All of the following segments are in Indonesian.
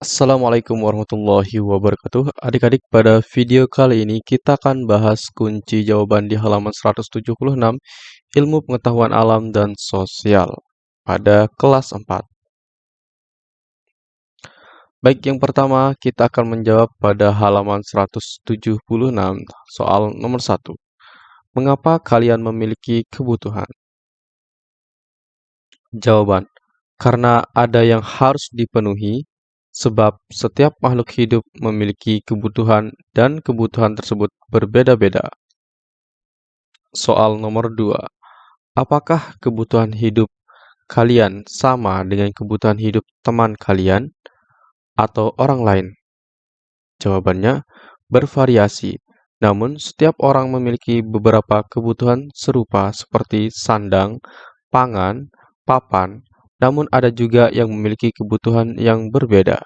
Assalamualaikum warahmatullahi wabarakatuh. Adik-adik, pada video kali ini kita akan bahas kunci jawaban di halaman 176 Ilmu Pengetahuan Alam dan Sosial pada kelas 4. Baik, yang pertama kita akan menjawab pada halaman 176 soal nomor 1. Mengapa kalian memiliki kebutuhan? Jawaban, karena ada yang harus dipenuhi sebab setiap makhluk hidup memiliki kebutuhan dan kebutuhan tersebut berbeda-beda. Soal nomor 2. Apakah kebutuhan hidup kalian sama dengan kebutuhan hidup teman kalian atau orang lain? Jawabannya bervariasi, namun setiap orang memiliki beberapa kebutuhan serupa seperti sandang, pangan, papan, namun ada juga yang memiliki kebutuhan yang berbeda.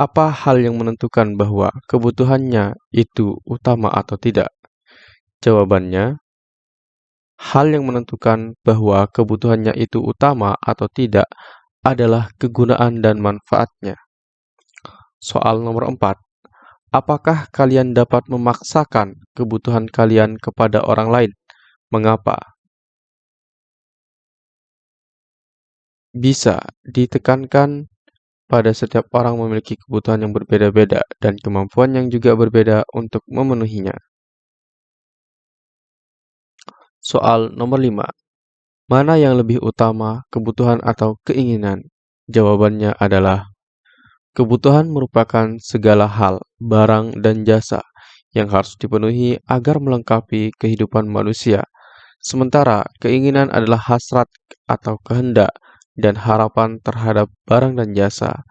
Apa hal yang menentukan bahwa kebutuhannya itu utama atau tidak? Jawabannya, hal yang menentukan bahwa kebutuhannya itu utama atau tidak adalah kegunaan dan manfaatnya. Soal nomor 4. Apakah kalian dapat memaksakan kebutuhan kalian kepada orang lain? Mengapa? Bisa ditekankan pada setiap orang memiliki kebutuhan yang berbeda-beda dan kemampuan yang juga berbeda untuk memenuhinya. Soal nomor 5. Mana yang lebih utama, kebutuhan atau keinginan? Jawabannya adalah kebutuhan merupakan segala hal, barang, dan jasa yang harus dipenuhi agar melengkapi kehidupan manusia. Sementara keinginan adalah hasrat atau kehendak dan harapan terhadap barang dan jasa.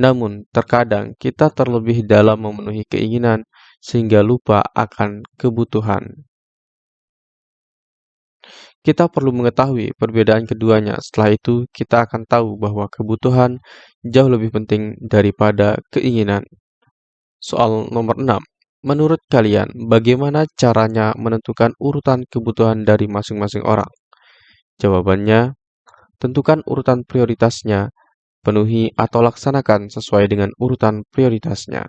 Namun, terkadang kita terlebih dalam memenuhi keinginan sehingga lupa akan kebutuhan. Kita perlu mengetahui perbedaan keduanya. Setelah itu, kita akan tahu bahwa kebutuhan jauh lebih penting daripada keinginan. Soal nomor 6. Menurut kalian, bagaimana caranya menentukan urutan kebutuhan dari masing-masing orang? Jawabannya, Tentukan urutan prioritasnya, penuhi atau laksanakan sesuai dengan urutan prioritasnya.